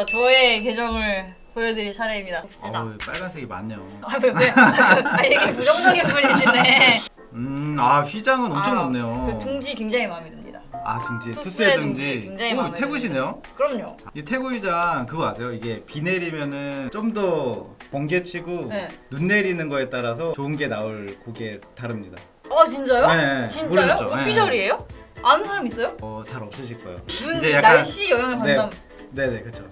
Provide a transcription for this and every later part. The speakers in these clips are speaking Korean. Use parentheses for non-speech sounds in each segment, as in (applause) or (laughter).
드디어 저의 계정을 보여드릴 차례입니다. 봅시다. 어우, 빨간색이 많네요. 아, 왜, 왜? (laughs) 아, 이게 부정적인 분이시네. 음, 아 휘장은 엄청 아, 높네요. 그 둥지 굉장히 마음에 듭니다. 아 둥지, 투스의 둥지. 굉장히 오, 마음에 태구시네요. 그럼요. 이 태구 휘장 그거 아세요? 이게 비 내리면은 좀 더 번개치고 네. 눈 내리는 거에 따라서 좋은 게 나올 곡에 다릅니다. 아, 진짜요? 네, 진짜요? 모르셨죠? 네. 오피셜이에요? 아는 사람 있어요? 어, 잘 없으실 거예요. 눈, 이제 이 약간- 날씨 영향을 네. 받는다. 네네 그렇죠.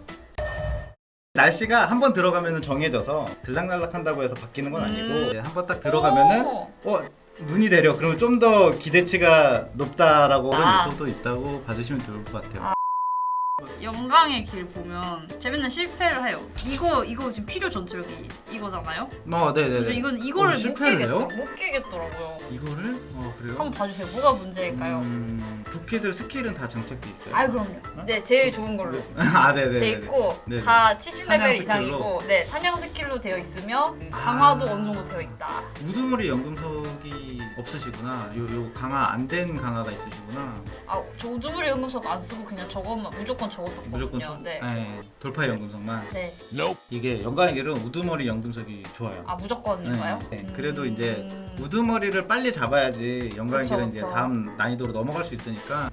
날씨가 한 번 들어가면은 정해져서 들락날락 한다고 해서 바뀌는 건 아니고 음. 한번 딱 들어가면은 오. 어 눈이 내려 그러면 좀 더 기대치가 높다라고 그런 아. 요소도 있다고 봐주시면 좋을 것 같아요. 영광의 길 보면 제 맨날 실패를 해요. 이거 이거 지금 필요 전투력이 이거잖아요. 어 네네네. 그래서 이건 이거를 어, 못 해요? 못 깨겠더라고요. 이거를 어 그래요? 한번 봐주세요. 뭐가 문제일까요? 음, 부캐들 스킬은 다 장착돼 있어요. 아 그럼요. 네 제일 좋은 걸로 (laughs) 아 네네. 돼 있고 네네. 다 70레벨 사냥 이상이고 네 사냥 스킬로 되어 있으며 강화도 아. 어느 정도 되어 있다. 우두머리 연금석이 없으시구나. 요 요 강화 안 된 강화가 있으시구나. 아 저 우두머리 연금석 안 쓰고 그냥 저것만 무조건 저거 썼거든요. 무조건 저, 네. 네. 돌파 연금석만. 네. 이게 영광의 길은 우두머리 연금석이 좋아요. 아 무조건인가요? 네, 네. 그래도 이제 음. 우두머리를 빨리 잡아야지 영광의 그쵸, 길은 이제. 다음 난이도로 넘어갈 수 있으니까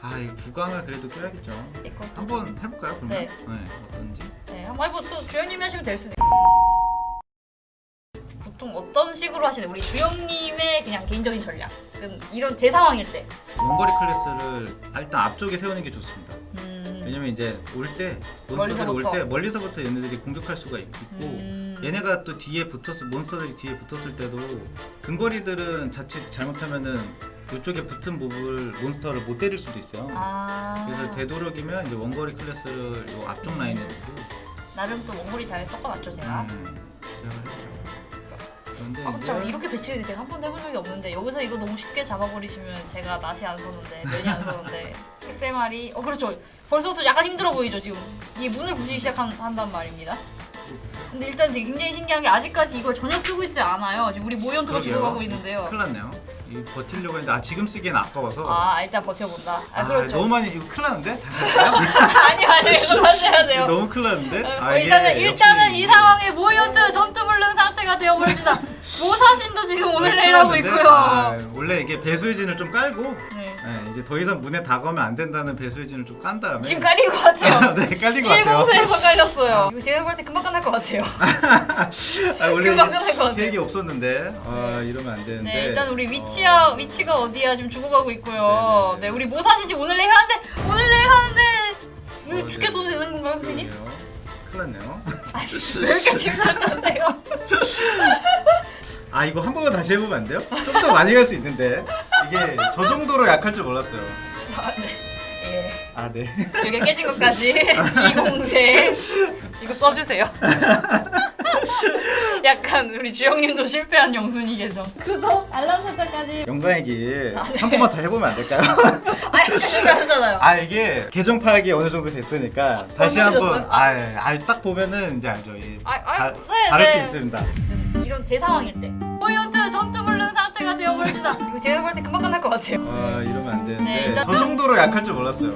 아, 이 구강을 그래도 껴야겠죠. 이것도 한번 해볼까요, 그러면? 네. 어떤지. 네, 한번 해보 또 주영님이 하시면 될 수도. 보통 어떤 식으로 하시나요? 우리 주영님의 그냥 개인적인 전략. 은 이런 제 상황일 때. 원거리 클래스를 일단 앞쪽에 세우는 게 좋습니다. 음. 왜냐면 이제 올 때 몬스터들이 올. 때 멀리서부터 얘네들이 공격할 수가 있고 음. 얘네가 또 뒤에 붙었을 몬스터들이 뒤에 붙었을 때도 근거리들은 자칫 잘못하면은 이쪽에 붙은 몹을 몬스터를 못 때릴 수도 있어요. 아. 그래서 되도록이면 이제 원거리 클래스를 요 앞쪽 라인에 두고 나름 또 원거리 잘 섞어놨죠 제가. 음, 했죠. 그런데 아, 그쵸. 이제 이렇게 배치를 제가 한 번도 해본 적이 없는데 여기서 이거 너무 쉽게 잡아버리시면 제가 낯이 안 서는데 면이 안 서는데 (laughs) 엑세말이 어 그렇죠. 벌써부터 약간 힘들어 보이죠 지금. 이게 문을 부수기 시작한단 말입니다. 근데 일단 되게 굉장히 신기한 게 아직까지 이걸 전혀 쓰고 있지 않아요. 지금 우리 그러게요. 죽어가고 있는데요. 큰일 났네요. 이 버틸려고 했는데 아 지금 쓰기엔 아까워서 아 일단 버텨본다. 아, 그렇죠. 너무 많이 이거 큰일 났는데? (laughs) 아니 아니 (laughs) 이거 하셔야 돼요. 너무 큰일 났는데? 어, 아, 이게 일단은 일단은 역시 이 상황에 모연트 전투 불능 상 태가 되어버립니다. 모사신도 지금 오늘 네, 내일 하고? 있고요. 아, 원래 이게 배수의 진을 좀 깔고 네. 네, 이제 더 이상 문에 다가오면 안 된다는 배수의 진을 좀 깐 다음에 지금 깔린 것 같아요. (laughs) 네 깔린 것 같아요 1공세에서 깔렸어요. 이거 제가 볼때 금방 끝날 것 같아요. (laughs) 아, 원래 금방 끝날 것 같아요. 계획이 없었는데 아, 이러면 안 되는데 네, 일단 우리 위치야 어, 위치가 어디야 지금 죽어가고 있고요. 네네네. 네, 우리 모사신 지금 오늘 내일 하는데 오늘 내일 하는데 이거 어, 죽게 네. 둬도 되는 건가요, 선생님? 큰일 났네요 아니, 왜 이렇게 침착하세요? 아 이거 한 번만 다시 해보면 안 돼요? 좀 더 많이 갈 수 있는데 이게 저 정도로 약할 줄 몰랐어요 아, 네. 예. 아 네 이게 깨진 것까지 (laughs) 이공세 이거 써주세요. (laughs) 약간 우리 주영님도 실패한 영순이 계정. 구독 알람 설정까지. 영광의 길 아, 네. 한 번만 더 해보면 안 될까요? (laughs) 아니 실패하셨잖아요. 아 이게 계정 파악이 어느 정도 됐으니까 다시 어느 한번 정도 됐어요? 아딱 보면은 이제 알죠 이 아, 아, 다, 네, 다를 네. 수 있습니다 이런 제 상황일 때 포인트 전투 불능 상태가 되어버립니다. 이거 제가 볼때 금방 끝날 것 같아요. 아 이러면 안 되는데 네, 일단- 저 정도로 약할 줄 몰랐어요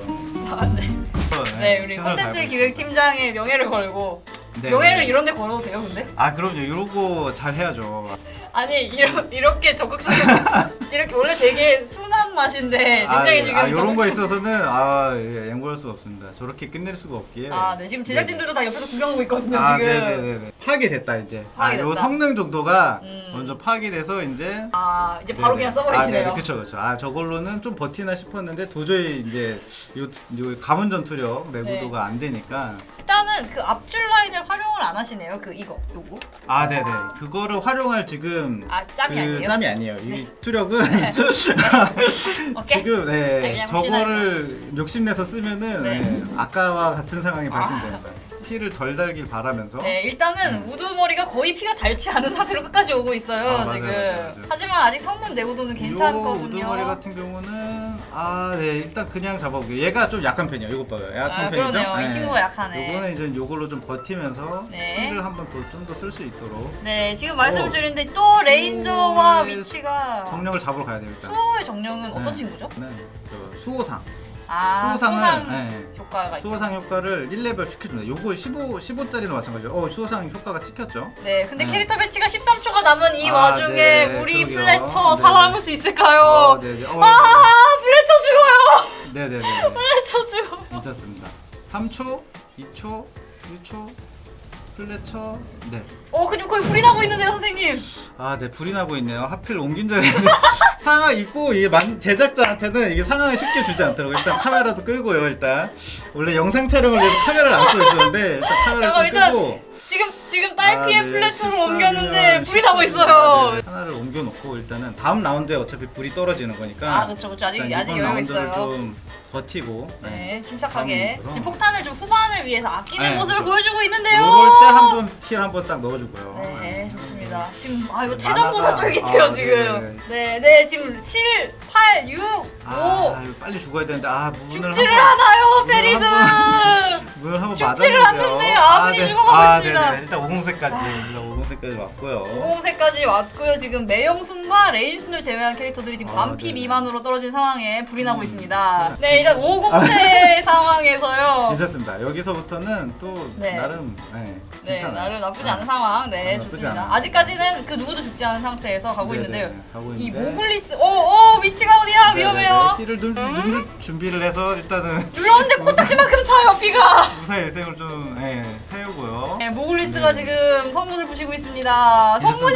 아, 네. 어, 네, 우리 콘텐츠. 기획팀장의 명예를 걸고 네, 명예를 네. 이런 데 걸어도 돼요, 근데? 아 그럼요 이러고 잘 해야죠 아니, 이러, 이렇게 적극적으로 (laughs) 이렇게 원래 되게 순한 맛인데 아, 굉장히 예. 지금 아 이런 거 있어서는 아 예, 양보할 수가 없습니다 저렇게 끝낼 수가 없기에 아, 네. 지금 제작진들도 다 옆에서 구경하고 있거든요, 아, 지금. 네네네. 파악이 됐다 이제. 파악이 아, 요. 성능 정도가 음. 먼저 파악이 돼서 이제. 아, 이제 바로 네네. 그냥 써버리시네요. 아, 네네. 그쵸 그쵸. 아 저걸로는 좀 버티나 싶었는데 도저히 이제 요, 요 가문 전투력 내구도가 안 되니까. 일단은 그 앞줄 라인을 활용을 안 하시네요, 그 이거, 요거. 아 네네. 그거를 활용할 지금. 아, 짬이 그 아니에요? 짬이 아니에요. 이 투력은 (laughs) 오케이. 지금 네, 아, 저거를 욕심내서 쓰면은 네. 네, 아까와 같은 상황이 아. 발생됩니다. 피를 덜 달길 바라면서 네, 일단은 우두머리가 거의 피가 닳지 않은 상태로 끝까지 오고 있어요, 아, 지금. 맞아요, 맞아요. 하지만 아직 성문 내구도는 요 괜찮거든요. 우두머리 같은 경우는 아, 네 일단 그냥 잡아볼게요. 얘가 좀 약한 편이에요. 이것 봐요. 약한 아, 편이죠. 그러네요. 이 친구가 약하네. 요거는 이제 요걸로 좀 버티면서 네. 피를 한번 더 좀 더 쓸 수 있도록 네, 지금 말씀을 오. 드리는데 또 레인저와 수호의 위치가 정령을 잡으러 가야 돼요 일단. 수호의 정령은 어떤 네. 친구죠? 네, 저 수호상. 아, 수호상을 수호상 네. 효과가 있 수호상 효과를 1레벨 시켜줍니다. 요거 15 15짜리도 마찬가지죠. 어 수호상 효과가 찍혔죠. 네, 근데 네. 캐릭터 배치가 13초가 남은 이 아, 와중에 네, 우리 그러게요. 플래처 네. 살아남을 수 있을까요? 어, 네네. 어, 아, 플래 네네네. 플래처 죽어. 괜찮습니다. 3초, 2초, 1초, 플래처. 네. 어, 근데 거의 불이 나고 있는데요, 선생님. 아, 네 불이 나고 있네요. 하필 옮긴 자리에 (laughs) 상황 있고 이게 만, 제작자한테는 이게 상황을 쉽게 주지 않더라고요. 일단 카메라도 끄고요. 일단 원래 영상 촬영을 위해서 카메라를 안 끄고 있었는데 일단 카메라를 끄고 지금 지금 딸피의 아, 네, 14 옮겼는데 면, 불이 나고 14 있어요. 네, 하나를 옮겨놓고 일단은 다음 라운드에 어차피 불이 떨어지는 거니까 아, 그렇죠, 그렇죠. 아직 아직 여유 있어요. 좀 버티고 네, 침착하게 다음으로. 지금 폭탄을 좀 후반을 위해서 아끼는 네, 모습을 그렇죠. 보여주고 있는데요. 이럴 때 한번 킬 한번 딱 넣어주고요. 네, 좋습니다. 지금 아 이거 네, 태전보다 만화가- 쫄깃해요 아, 지금. 네, 네, 지금 7, 8, 6, 5 아, 빨리 죽어야 되는데 아 문을 죽지를 않아요, 페리드. (laughs) 문을 한번 죽지를 맞았는데요. 않는데 아군이 죽어가고 아, 있습니다. 네네. 일단 5공세까지 일단 5공세까지 왔고요. 공세까지 왔고요. 지금 매영순과 레인순을 제외한 캐릭터들이 지금 아, 반피 네네. 미만으로 떨어진 상황에 불이 나고 음. 있습니다. (laughs) 네, 일단 5공세 (laughs) 상황에서요. 괜찮습니다. 여기서부터는 또 네. 나름 네, 네, 괜찮아요. 나름 나쁘지 않은 상황. 네, 좋습니다. 않아요. 아직까지는 그 누구도 죽지 않은 상태에서 가고 네네, 있는데요. 가고 이 있는데. 모글리스, 오, 오, 위치가 어디야? 위험해요. 힐을 누, 누를 준비를 해서 일단은 눌렀는데 (laughs) 코딱지만큼 차요, 피가. 무사히 일생을 좀 예, 세우고요. 네, 모글리스가 네. 지금 성문을 부시고 있습니다. 성문이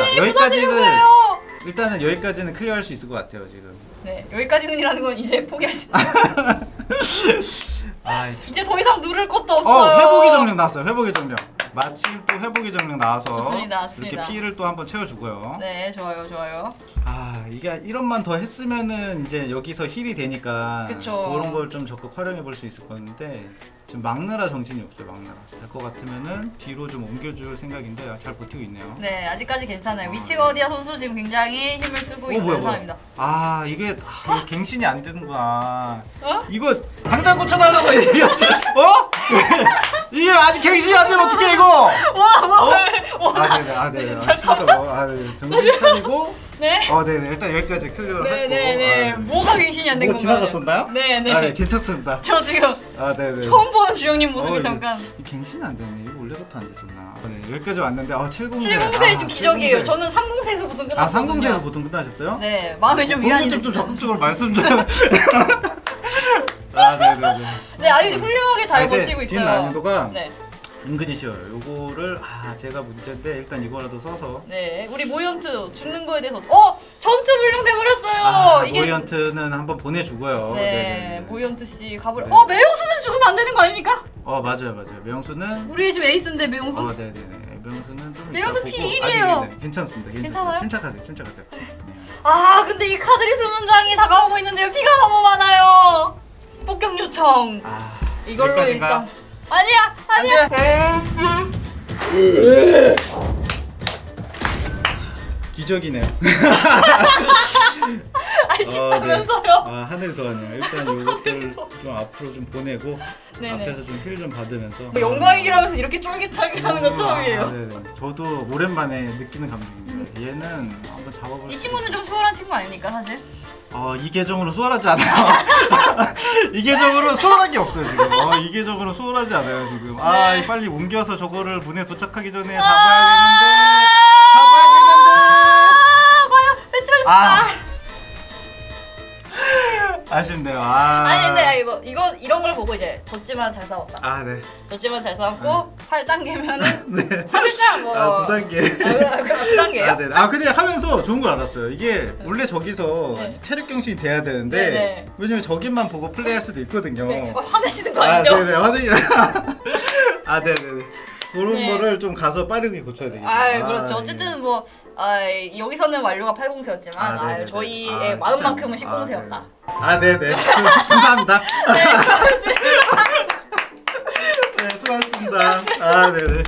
거예요. 일단은 여기까지는 클리어할 수 있을 것 같아요 지금. 네, 여기까지는이라는 건 이제 포기하시. (laughs) 아, 이제 더 이상 누를 것도 어 없어요. 회복의 정령 나왔어요. 회복의 정령. 마침 또 회복의 정령 나와서 좋습니다, 좋습니다. 이렇게 피를 또 한번 채워주고요. 네, 좋아요, 좋아요. 아 이게 1원만 더 했으면은 이제 여기서 힐이 되니까 그쵸. 그런 걸 좀 적극 활용해 볼 수 있을 건데 지금 막느라 정신이 없어요 막느라 될 것 같으면은 뒤로 좀 옮겨줄 생각인데 잘 버티고 있네요 네, 아직까지 괜찮아요. 위치가 어디야 선수 지금 굉장히 힘을 쓰고 어, 있는 뭐야. 상황입니다. 아 이게 아, 이거 갱신이 안 되는구나 어? 이거 당장 고쳐달라고 이게 (laughs) 어? 이게 아직 갱신이 안 되면 어떡해 이거 와, 와, 와. 아 네네 아 네네 아, 잠깐만. 진짜 뭐, 아 네네 정신 차리고 네. 어 네네 일단 여기까지 클리어를 네, 했고 네, 네. 아, 네네. 뭐가 갱신이 안된뭐 건가요? 지나갔었나요? 네, 네. 아, 네 괜찮습니다 저 지금 아 네네 처음 보는 주영님 모습이 어, 네. 잠깐. 이 갱신이 안 되네. 이거 원래부터 안 됐었나? 네, 여기까지 왔는데 아 70세. 70세 좀 기적이에요. 저는 30세에서 보통 아 끝났거든요. 30세에서 보통 끝나셨어요? 네, 마음에 좀 위안이 좀 됐어요. 적극적으로 말씀 좀. (laughs) 아 네네네. 네, 아주 훌륭하게 잘 아, 버티고 뒷 있어요. 난이도가 네, 은근히 쉬워요. 요거를 아 제가 문제인데 일단 이거라도 써서. 네, 우리 모이언트 죽는 거에 대해서 어 전투 불능돼 버렸어요. 아 이게 모이언트는 한번 보내주고요. 네, 네네네. 모이언트 씨 가버려. 네. 어 매형수는 죽으면 안 되는 거 아닙니까? 어 맞아요 맞아요. 명수는 우리 집 에이스인데 매형수. 어 네네네. 명수는 좀 명수 이따 보고- P1 아니, 이에요. 네, 네. 괜찮습니다. 괜찮습니다. 괜찮아요? 침착하세요. 침착하세요. 네. 아 근데 이 카드리 수문장이 다가오고 있는데요. 피가 너무 많아요. 폭격 요청. 아 이걸로? 일단 아니야 아니야. 기적이네요. (laughs) 아쉽다면서요. 아 하늘 더하네요. 일단 이것들 좀 앞으로 좀 보내고 네네. 앞에서 좀 힐 좀 받으면서 뭐 영광이라면서 이렇게 쫄깃하게 하는 건 아, 처음이에요. 네네. 저도 오랜만에 느끼는 감정입니다. 얘는 한번 잡아볼. 이수 친구는 좀 수월한 친구 아닙니까 사실? 어, 이 계정으로 수월하지 않아요. (laughs) 이 계정으로 수월한 게 없어요 지금. 어, 이 계정으로 수월하지 않아요 지금. 아, 네. 빨리 옮겨서 저거를 문에 도착하기 전에 잡아야 되는데. 잡아야 되는데. 아 과연 빨리. 아. 아쉽네요. 아. 아니 근데 이거 이거 이런 걸 보고 이제 졌지만 잘 싸웠다. 아, 네. 졌지만 잘 싸웠고 8단계면은 네. 살짝 (laughs) 뭐 아, 9단계. 아, 그 9단계요? 아, 네. 아, 근데 하면서 좋은 걸 알았어요. 이게 원래 저기서 네. 체력 경신이 돼야 되는데 네, 네. 왜냐면 저기만 보고 플레이할 수도 있거든요. 네, 어, 화내시는 거 아, 아니죠? 네네. 화내기. (laughs) 아, 네네. 그런 네. 거를 좀 가서 빠르게 고쳐야 되겠네요. 아 그렇죠. 예. 어쨌든 뭐 아, 여기서는 완료가 80세였지만 아, 아. 저희의 아, 마음만큼은 진짜. 10공세였다. 아, 네 네. (laughs) 감사합니다. 네, 고맙습니다. (laughs) 네, 수고하셨습니다. 아, 네 네.